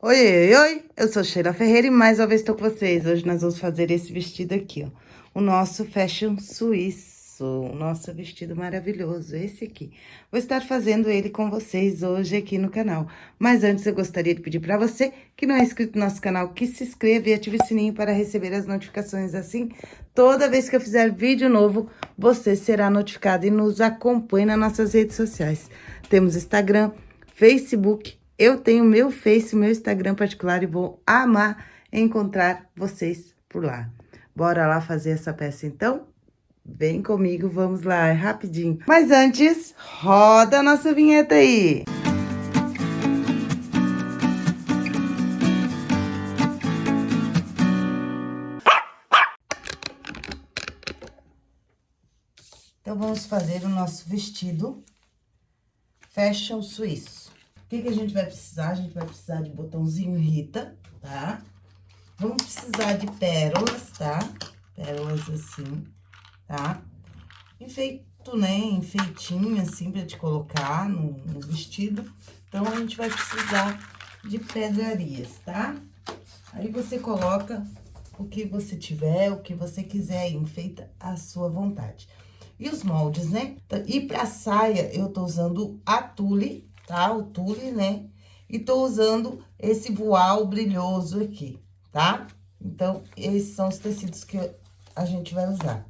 Oi, oi, oi, eu sou Sheila Ferreira e mais uma vez estou com vocês. Hoje nós vamos fazer esse vestido aqui, ó. O nosso fashion suíço, o nosso vestido maravilhoso, esse aqui. Vou estar fazendo ele com vocês hoje aqui no canal. Mas antes eu gostaria de pedir para você que não é inscrito no nosso canal, que se inscreva e ative o sininho para receber as notificações assim. Toda vez que eu fizer vídeo novo, você será notificado e nos acompanhe nas nossas redes sociais. Temos Instagram, Facebook, eu tenho meu Face, meu Instagram particular e vou amar encontrar vocês por lá. Bora lá fazer essa peça então? Vem comigo, vamos lá, é rapidinho. Mas antes, roda a nossa vinheta aí. Então, vamos fazer o nosso vestido fashion suíço. O que, que a gente vai precisar? A gente vai precisar de botãozinho Rita, tá? Vamos precisar de pérolas, tá? Pérolas assim, tá? Enfeito, né? Enfeitinho, assim, pra te colocar no, no vestido. Então, a gente vai precisar de pedrarias, tá? Aí, você coloca o que você tiver, o que você quiser, enfeita a sua vontade. E os moldes, né? E pra saia, eu tô usando a tule, tá? O tule, né? E tô usando esse voal brilhoso aqui, tá? Então, esses são os tecidos que a gente vai usar.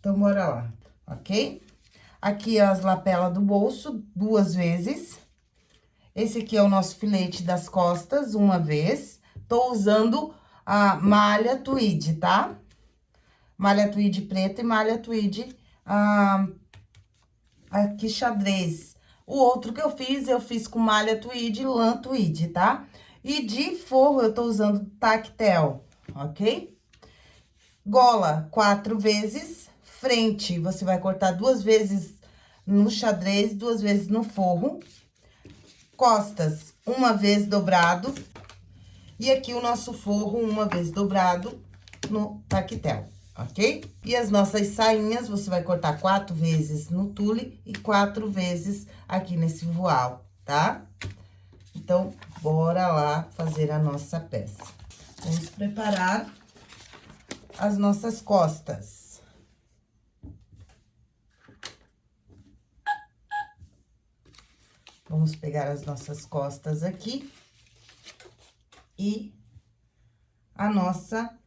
Então, bora lá, ok? Aqui as lapelas do bolso, duas vezes. Esse aqui é o nosso filete das costas, uma vez. Tô usando a malha tweed, tá? Malha tweed preta e malha tweed ah, aqui xadrez. O outro que eu fiz, eu fiz com malha tweed, lã tweed, tá? E de forro, eu tô usando tactel, ok? Gola, quatro vezes. Frente, você vai cortar duas vezes no xadrez, duas vezes no forro. Costas, uma vez dobrado. E aqui o nosso forro, uma vez dobrado no tactel ok? E as nossas sainhas, você vai cortar quatro vezes no tule e quatro vezes aqui nesse voal, tá? Então, bora lá fazer a nossa peça. Vamos preparar as nossas costas. Vamos pegar as nossas costas aqui e a nossa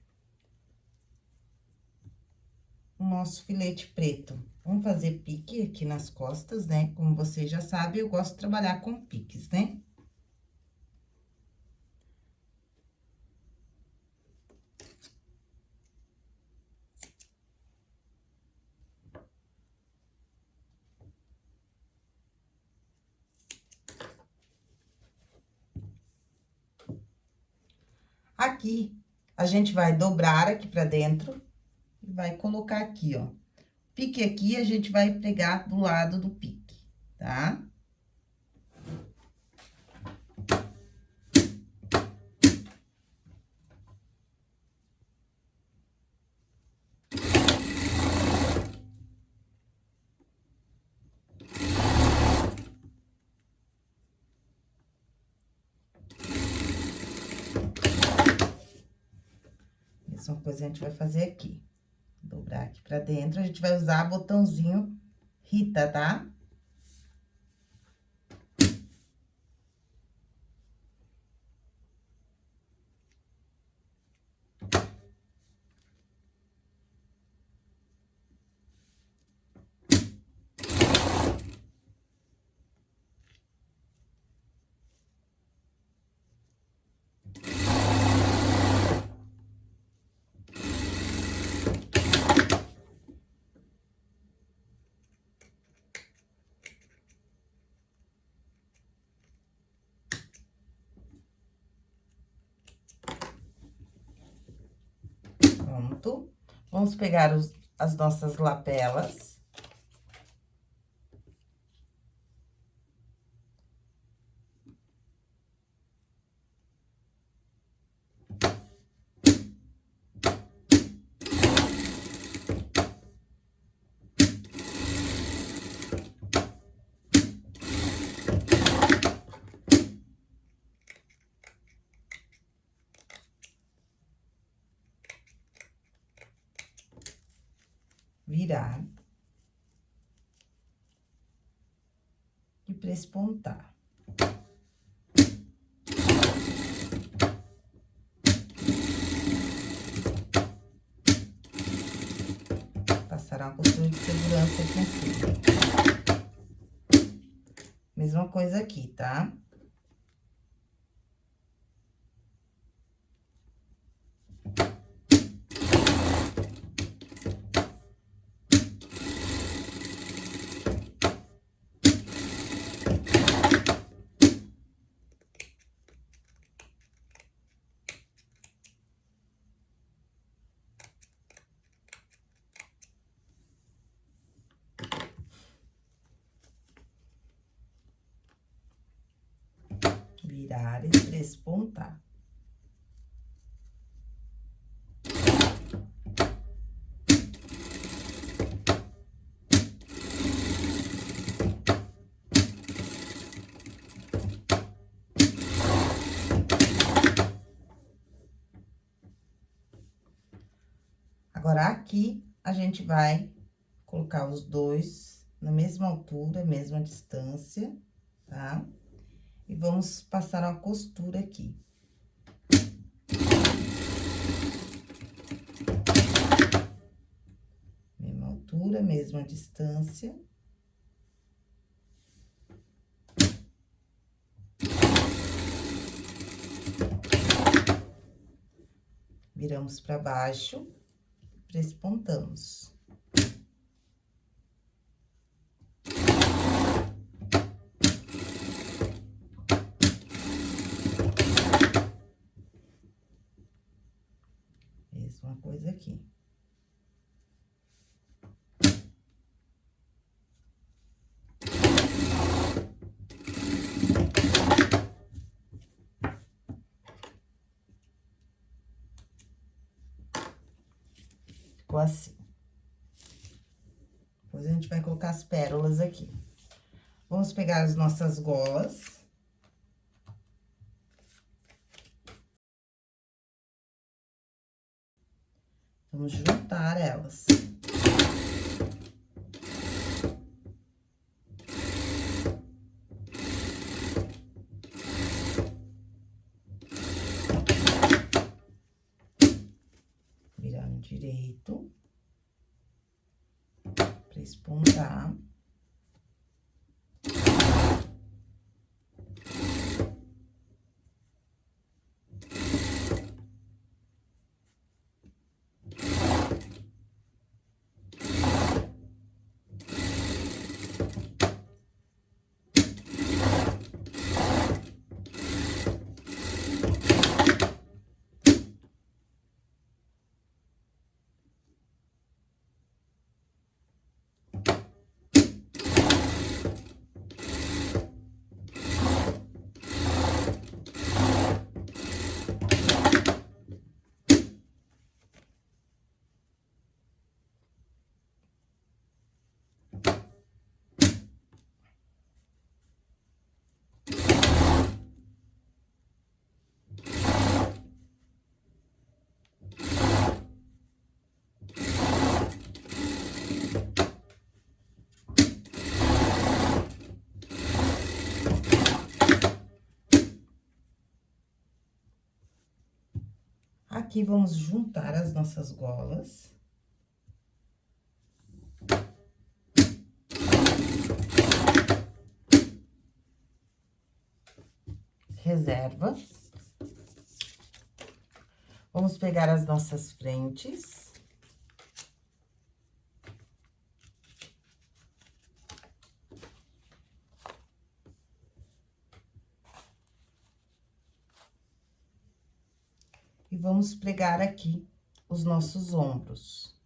o nosso filete preto. Vamos fazer pique aqui nas costas, né? Como vocês já sabem, eu gosto de trabalhar com piques, né? Aqui, a gente vai dobrar aqui pra dentro vai colocar aqui, ó. Pique aqui, a gente vai pegar do lado do pique, tá? Essa coisa a gente vai fazer aqui dobrar aqui pra dentro, a gente vai usar botãozinho Rita, tá? Vamos pegar os, as nossas lapelas. E prespontar. Passar uma costura de segurança aqui em cima. Mesma coisa aqui, tá? Virar e despontar. Agora, aqui, a gente vai colocar os dois na mesma altura, mesma distância, tá? Tá? E vamos passar uma costura aqui. Mesma altura, mesma distância. Viramos para baixo, prespontamos. Aqui. Ficou assim. Depois a gente vai colocar as pérolas aqui. Vamos pegar as nossas golas. Vamos juntar elas. Virar no direito. Pra espontar. Aqui, vamos juntar as nossas golas. Reserva. Vamos pegar as nossas frentes. Vamos pregar aqui os nossos ombros.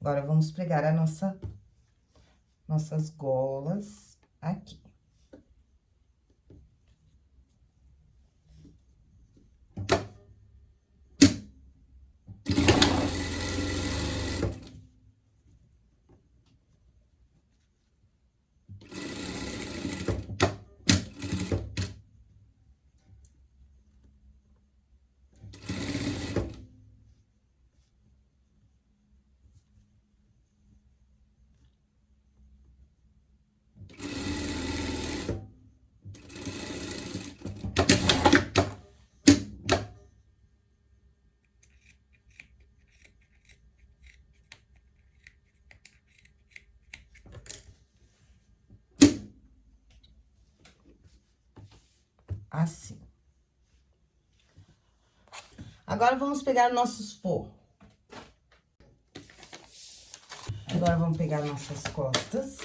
Agora, vamos pregar a nossa nossas golas aqui. Assim. Agora, vamos pegar nossos forros. Agora, vamos pegar nossas costas.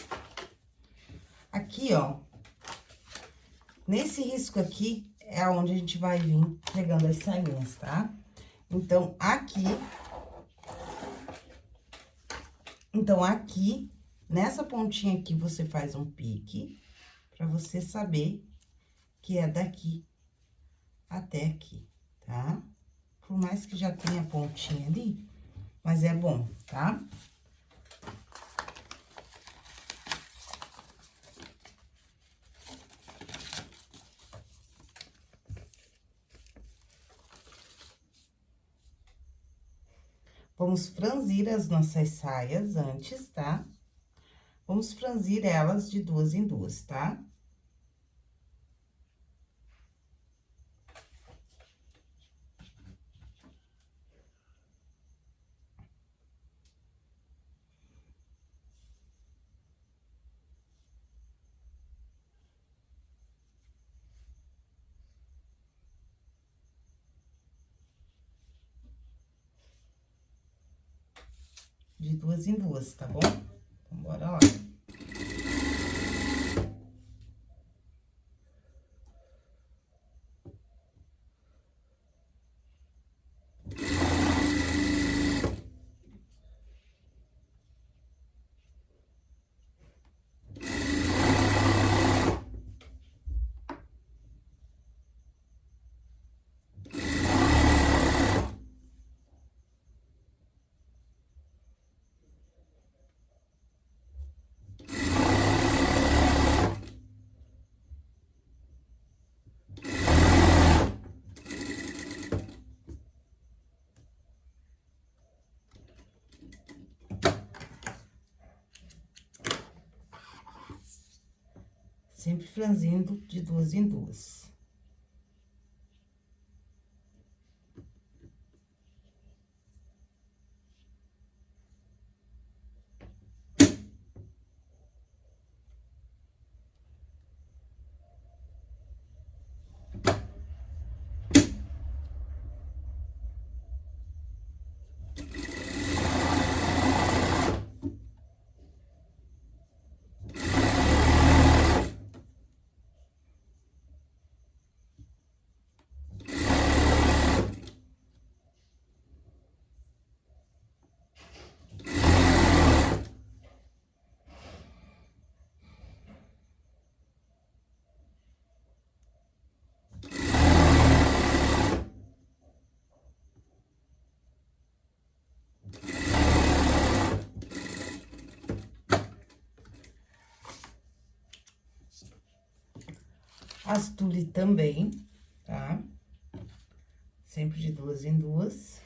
Aqui, ó, nesse risco aqui, é onde a gente vai vir pegando as sainhas, tá? Então, aqui... Então, aqui, nessa pontinha aqui, você faz um pique, pra você saber que é daqui até aqui, tá? Por mais que já tenha pontinha ali, mas é bom, tá? Vamos franzir as nossas saias antes, tá? Vamos franzir elas de duas em duas, tá? Tá? De duas em duas, tá bom? Então, bora lá. Sempre franzindo de duas em duas. As tule também, tá? Sempre de duas em duas.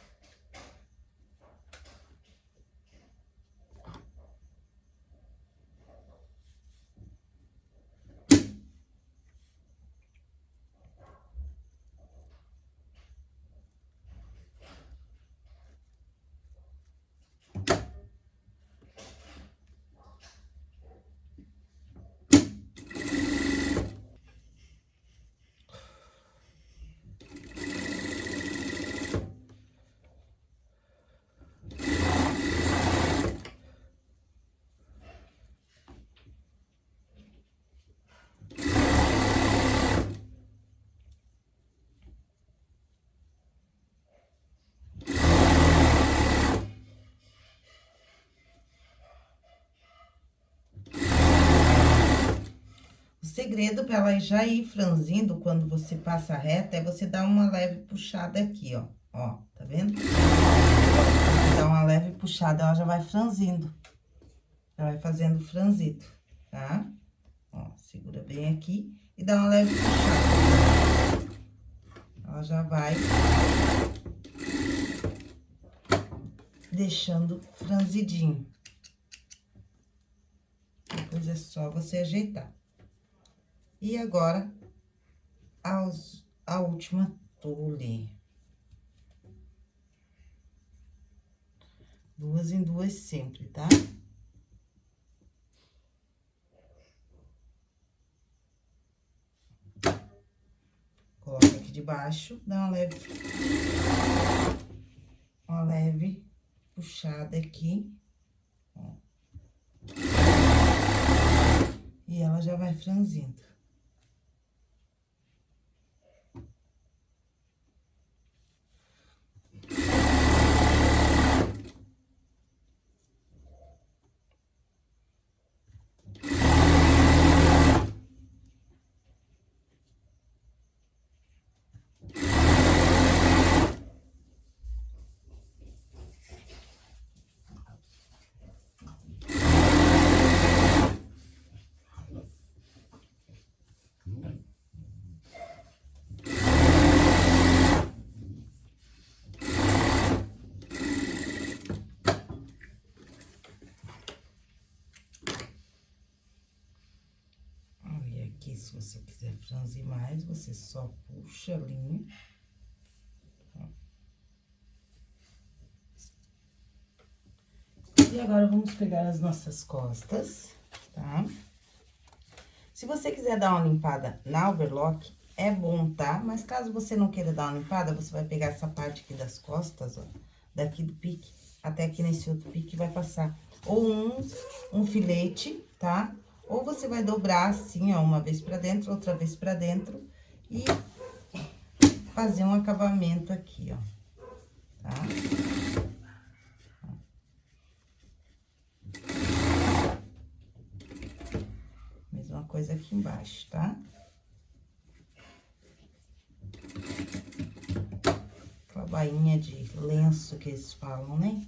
Segredo para ela já ir franzindo quando você passa reta é você dar uma leve puxada aqui, ó. Ó, tá vendo? Dá uma leve puxada, ela já vai franzindo. Já vai fazendo franzido, tá? Ó, segura bem aqui e dá uma leve puxada. Ela já vai deixando franzidinho. Depois é só você ajeitar. E agora, aos, a última tule. Duas em duas sempre, tá? Coloca aqui debaixo, dá uma leve... Uma leve puxada aqui. E ela já vai franzindo. Se você quiser franzir mais, você só puxa a linha. E agora, vamos pegar as nossas costas, tá? Se você quiser dar uma limpada na overlock, é bom, tá? Mas caso você não queira dar uma limpada, você vai pegar essa parte aqui das costas, ó, daqui do pique, até aqui nesse outro pique, vai passar ou um, um filete, tá? Ou você vai dobrar assim, ó, uma vez pra dentro, outra vez pra dentro e fazer um acabamento aqui, ó, tá? Mesma coisa aqui embaixo, tá? Aquela bainha de lenço que eles falam, né?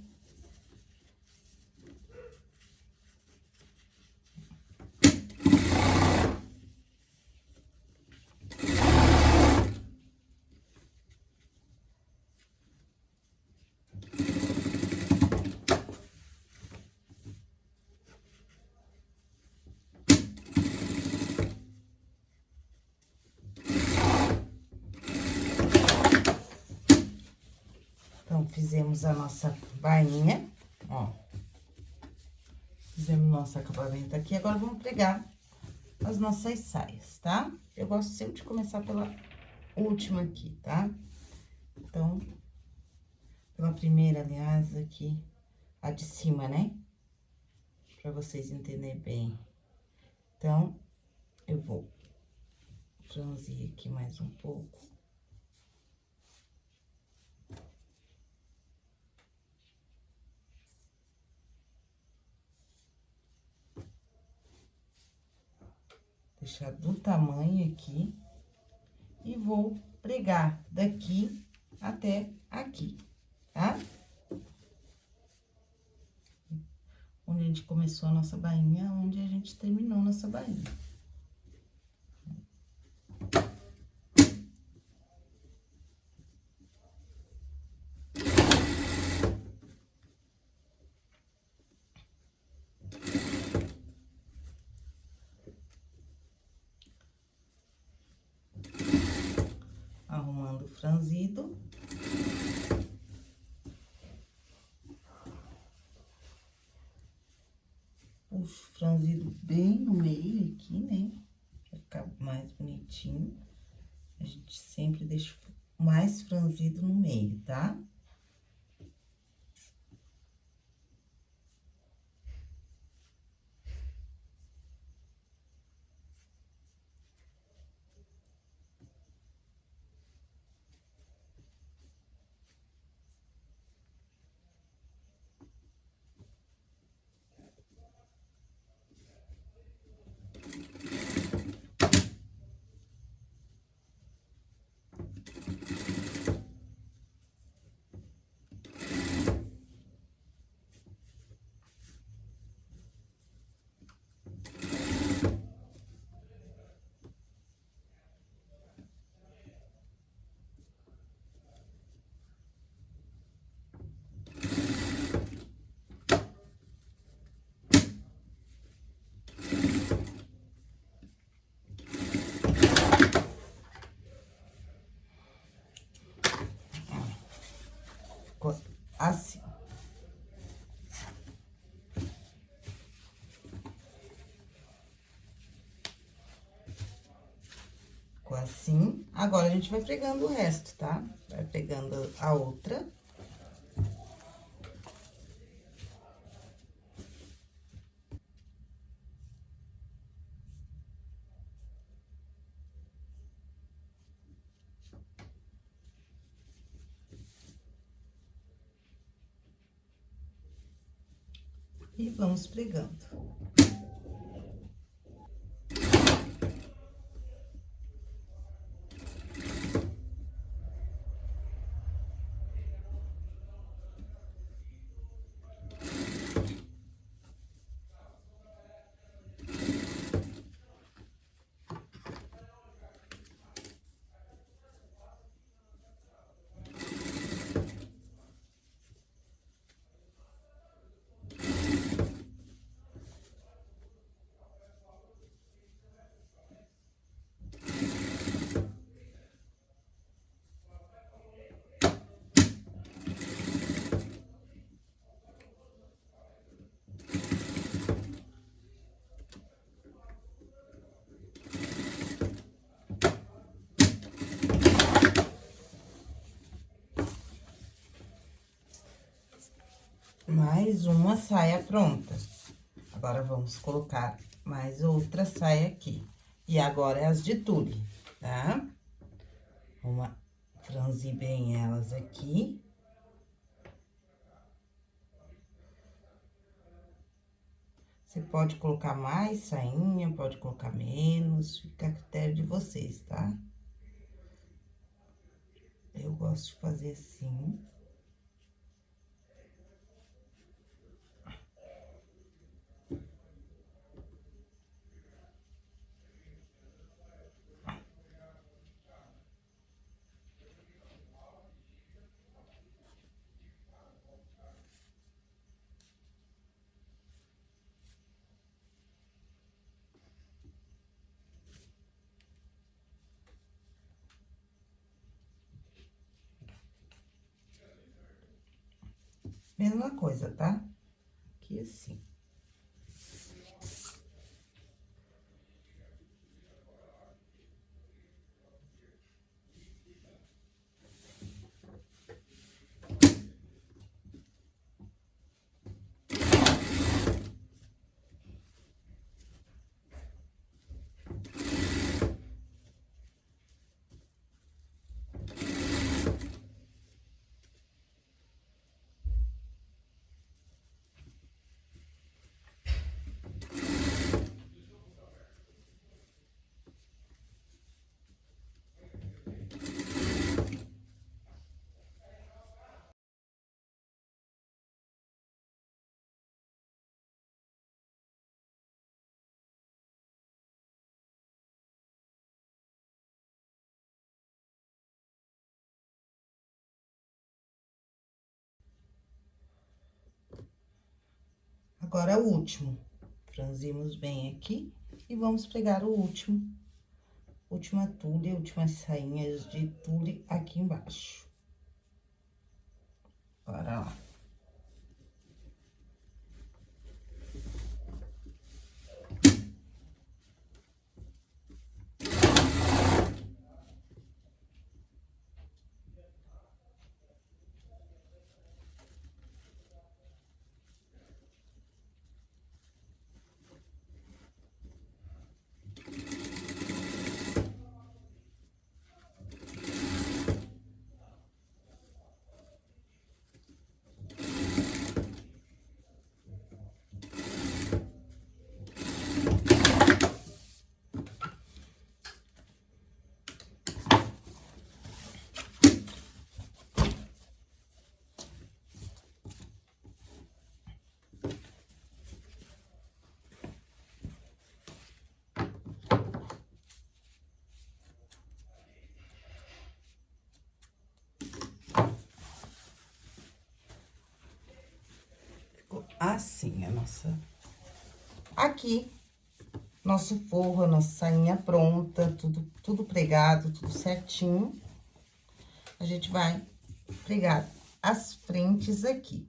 Fizemos a nossa bainha, ó. Fizemos nosso acabamento aqui, agora vamos pregar as nossas saias, tá? Eu gosto sempre de começar pela última aqui, tá? Então, pela primeira, aliás, aqui, a de cima, né? Pra vocês entenderem bem. Então, eu vou franzir aqui mais um pouco. Deixar do tamanho aqui e vou pregar daqui até aqui, tá? Onde a gente começou a nossa bainha, onde a gente terminou nossa bainha. Franzido. Puxo franzido bem no meio aqui, né? Pra ficar mais bonitinho. A gente sempre deixa mais franzido no meio, tá? Tá? Assim. Ficou assim. Agora, a gente vai pregando o resto, tá? Vai pegando a outra. E vamos pregando. Mais uma saia pronta. Agora, vamos colocar mais outra saia aqui. E agora, é as de tule, tá? Vamos franzir bem elas aqui. Você pode colocar mais sainha, pode colocar menos, fica a critério de vocês, tá? Eu gosto de fazer assim. Mesma coisa, tá? Aqui assim. Agora, o último. Franzimos bem aqui e vamos pregar o último, última tule, últimas sainhas de tule aqui embaixo. Bora lá. Assim a nossa... Aqui, nosso forro, a nossa sainha pronta, tudo, tudo pregado, tudo certinho. A gente vai pregar as frentes aqui.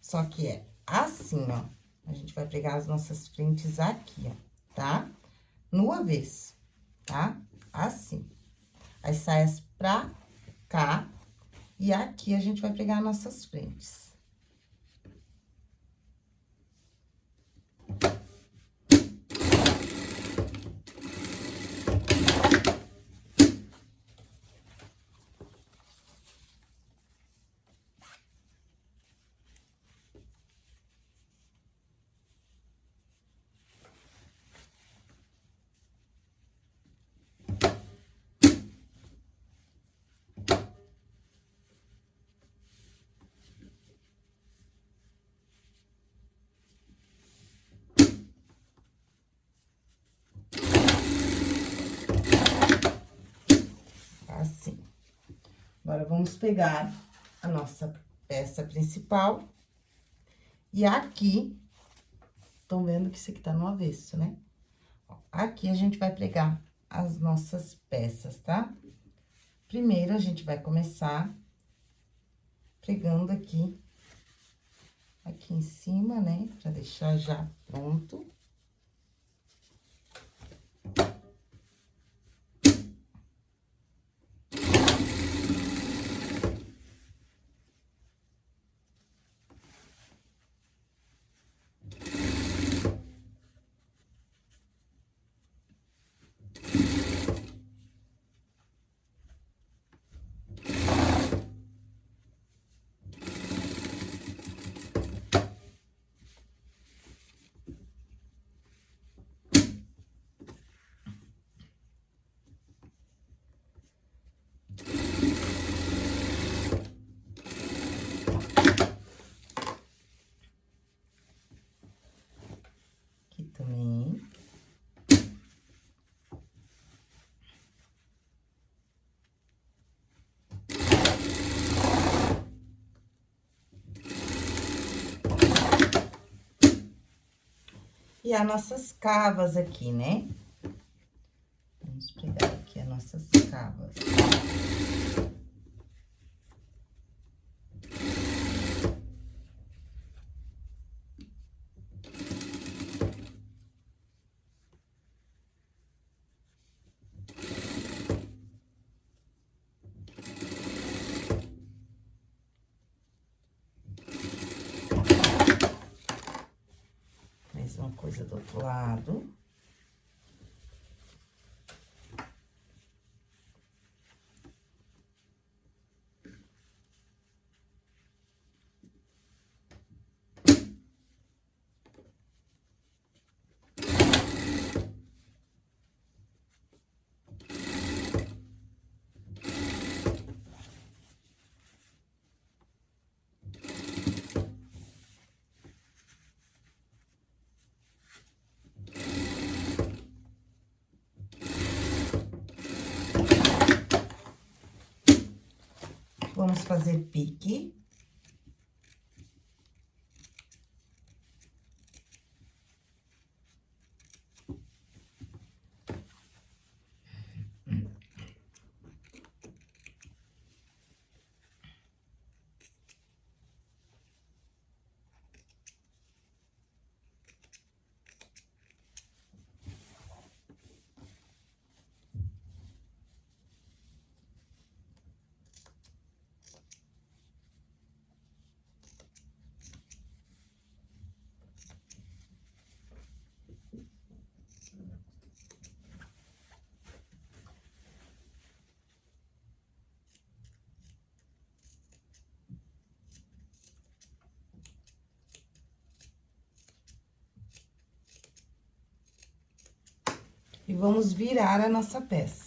Só que é assim, ó. A gente vai pregar as nossas frentes aqui, ó, tá? No avesso, tá? Assim. As saias pra cá, e aqui a gente vai pregar nossas frentes. Agora, vamos pegar a nossa peça principal. E aqui, estão vendo que isso aqui tá no avesso, né? Aqui, a gente vai pregar as nossas peças, tá? Primeiro, a gente vai começar pregando aqui, aqui em cima, né? Pra deixar já pronto. E as nossas cavas aqui, né? Vamos pegar aqui as nossas cavas. Coisa do outro lado. Vamos fazer pique. E vamos virar a nossa peça.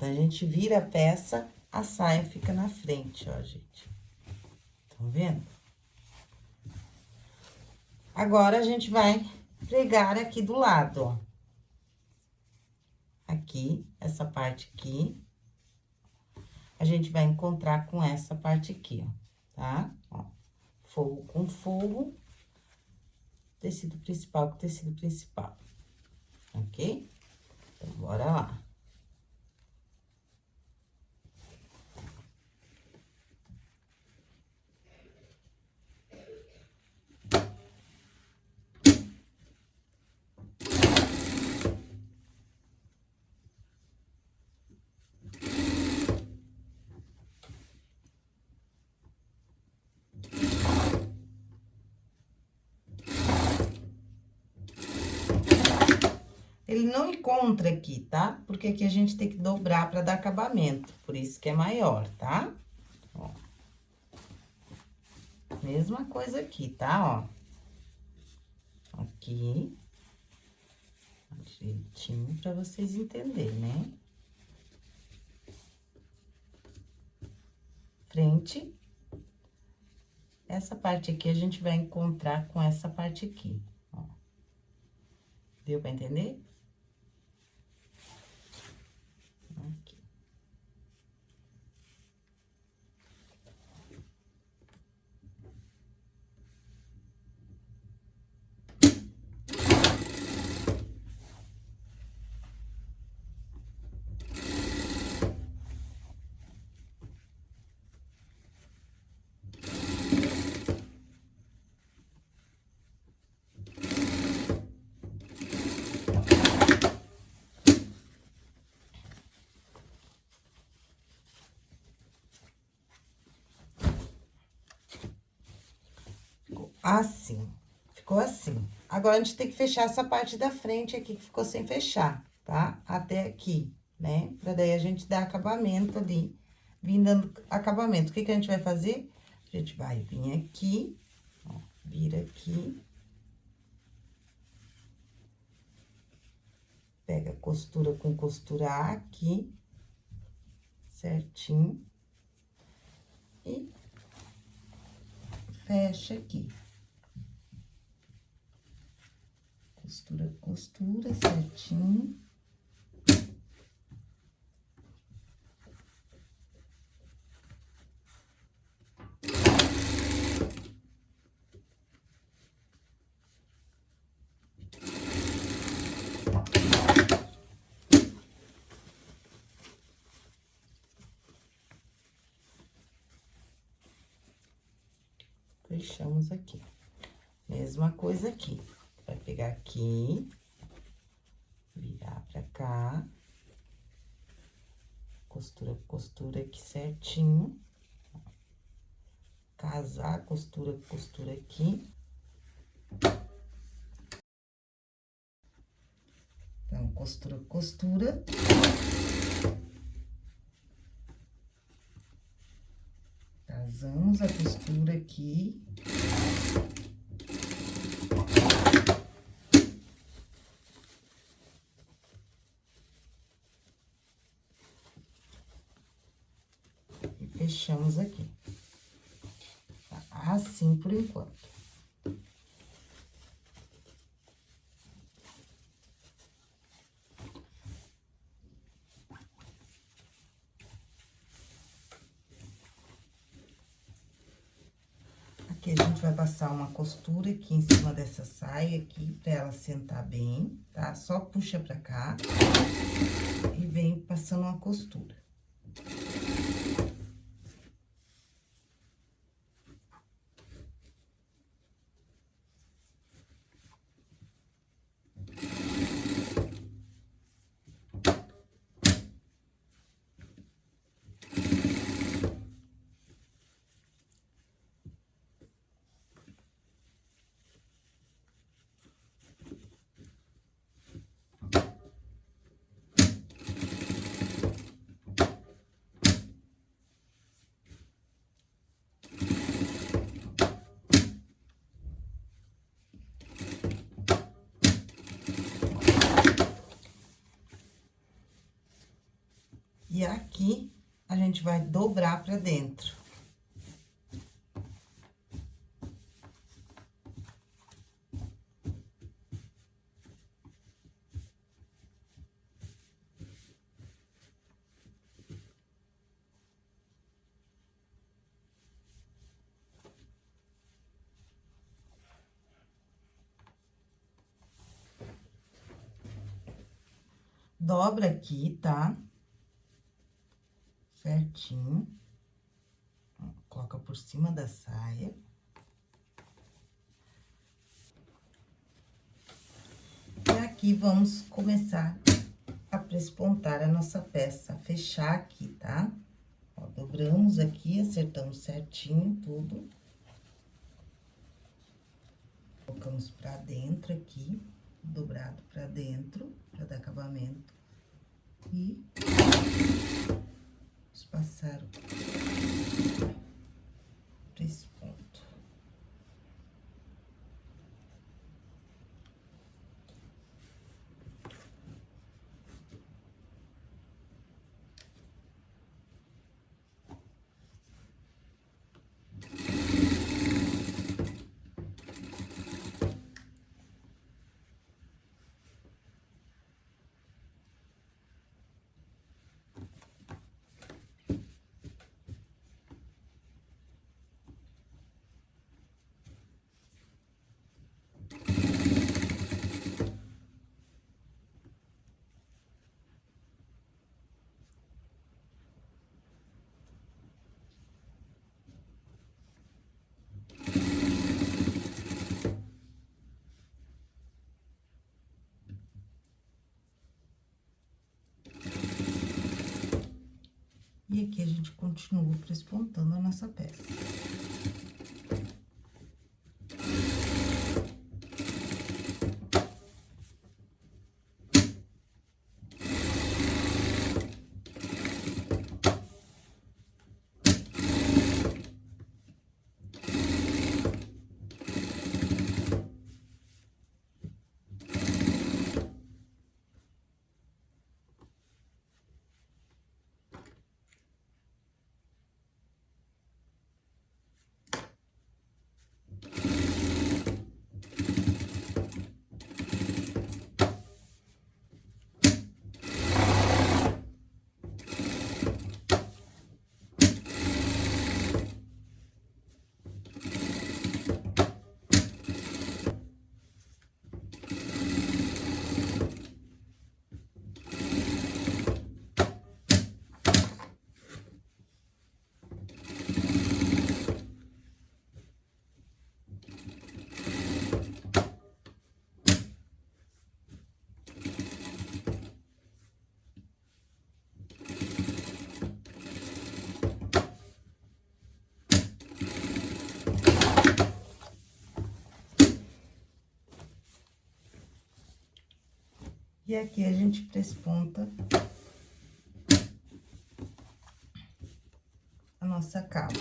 Quando a gente vira a peça, a saia fica na frente, ó, gente. Estão vendo? Agora, a gente vai pregar aqui do lado, ó. Aqui, essa parte aqui. A gente vai encontrar com essa parte aqui, ó, tá? Ó, forro com forro, tecido principal com tecido principal, ok? Então, bora lá. Ele não encontra aqui, tá? Porque aqui a gente tem que dobrar pra dar acabamento, por isso que é maior, tá? Ó. Mesma coisa aqui, tá? Ó. Aqui. Direitinho pra vocês entenderem, né? Frente. Essa parte aqui a gente vai encontrar com essa parte aqui. Deu pra entender? Assim. Ficou assim. Agora, a gente tem que fechar essa parte da frente aqui que ficou sem fechar, tá? Até aqui, né? Pra daí a gente dar acabamento ali, vindo dando acabamento. O que que a gente vai fazer? A gente vai vir aqui, ó, vira aqui. Pega costura com costura aqui, certinho. E fecha aqui. Costura, costura certinho. Fechamos aqui. Mesma coisa aqui. Vai pegar aqui, virar pra cá, costura, costura aqui certinho, casar, costura, costura aqui. Então, costura, costura. Casamos a costura aqui. fechamos aqui. Tá? Assim por enquanto. Aqui a gente vai passar uma costura aqui em cima dessa saia aqui, pra ela sentar bem, tá? Só puxa pra cá e vem passando uma costura. Gente vai dobrar pra dentro. dobra aqui, tá? Certinho. Coloca por cima da saia. E aqui, vamos começar a prespontar a nossa peça, fechar aqui, tá? Ó, dobramos aqui, acertamos certinho tudo. Colocamos pra dentro aqui, dobrado pra dentro, pra dar acabamento e vamos passar por esse ponto. E aqui a gente continua prespontando a nossa peça. E aqui a gente presponta a nossa capa.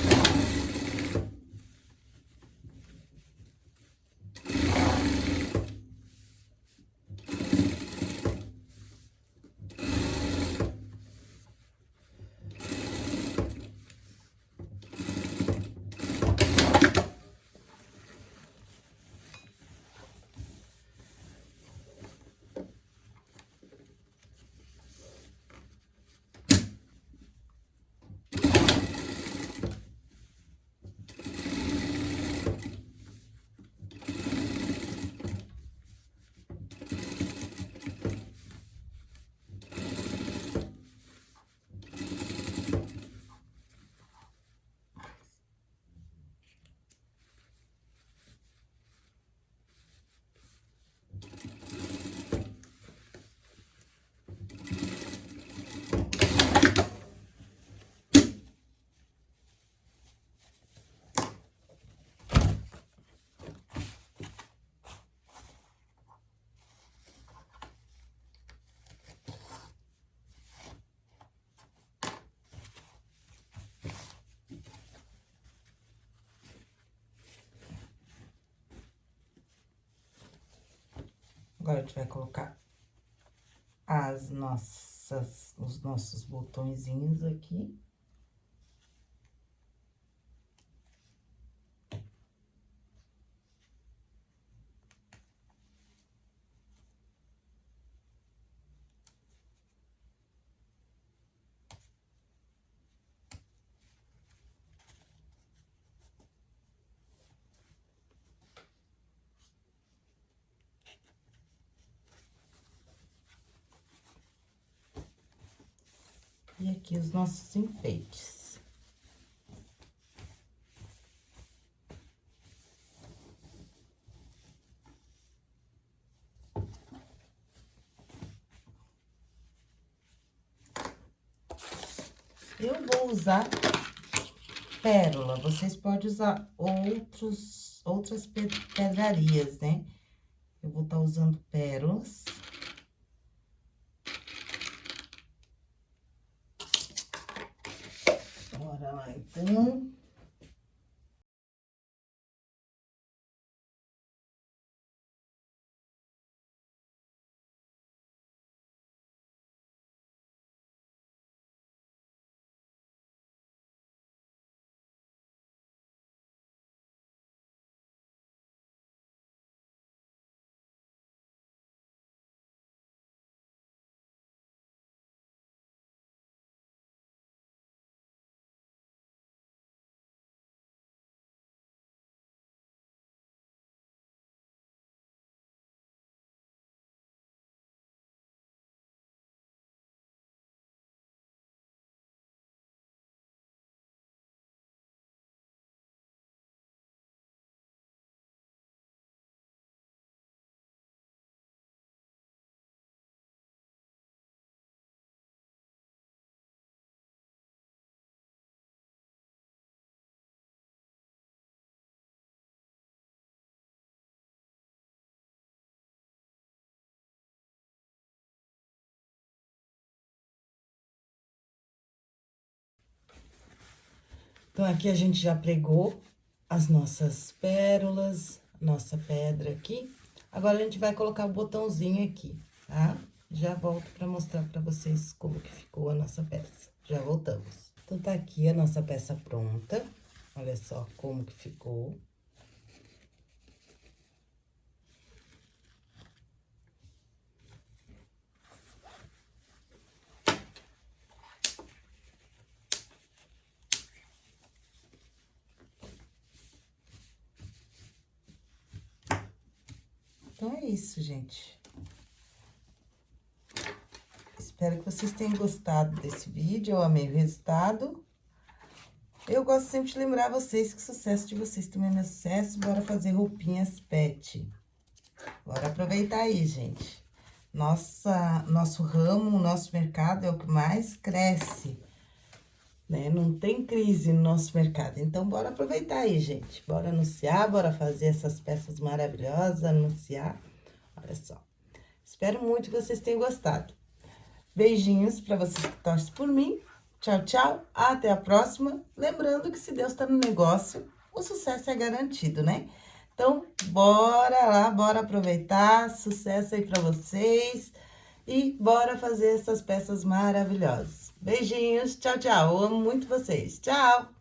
Agora, a gente vai colocar as nossas, os nossos botõezinhos aqui. E aqui os nossos enfeites. Eu vou usar pérola, vocês podem usar outros, outras pedrarias, né? Eu vou estar tá usando pérolas. Bora lá, então. Então, aqui a gente já pregou as nossas pérolas, nossa pedra aqui. Agora, a gente vai colocar o botãozinho aqui, tá? Já volto pra mostrar pra vocês como que ficou a nossa peça. Já voltamos. Então, tá aqui a nossa peça pronta. Olha só como que ficou. Então, é isso, gente. Espero que vocês tenham gostado desse vídeo, eu amei o resultado. Eu gosto sempre de lembrar vocês que o sucesso de vocês também é meu sucesso. Bora fazer roupinhas pet. Bora aproveitar aí, gente. Nossa, nosso ramo, nosso mercado é o que mais cresce né? Não tem crise no nosso mercado. Então, bora aproveitar aí, gente. Bora anunciar, bora fazer essas peças maravilhosas, anunciar. Olha só. Espero muito que vocês tenham gostado. Beijinhos para vocês que torcem por mim. Tchau, tchau. Até a próxima. Lembrando que se Deus tá no negócio, o sucesso é garantido, né? Então, bora lá, bora aproveitar. Sucesso aí para vocês. E bora fazer essas peças maravilhosas. Beijinhos, tchau, tchau. Eu amo muito vocês. Tchau!